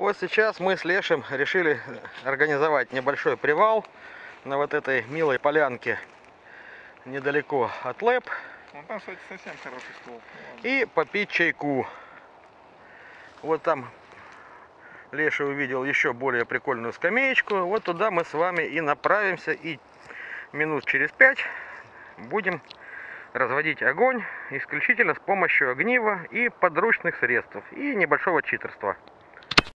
Вот сейчас мы с Лешем решили э, организовать небольшой привал на вот этой милой полянке недалеко от ЛЭП Ну там, кстати, совсем хороший стол. И попить чайку. Вот там Леша увидел еще более прикольную скамеечку. Вот туда мы с вами и направимся. И минут через пять будем разводить огонь исключительно с помощью огнива и подручных средств. И небольшого читерства.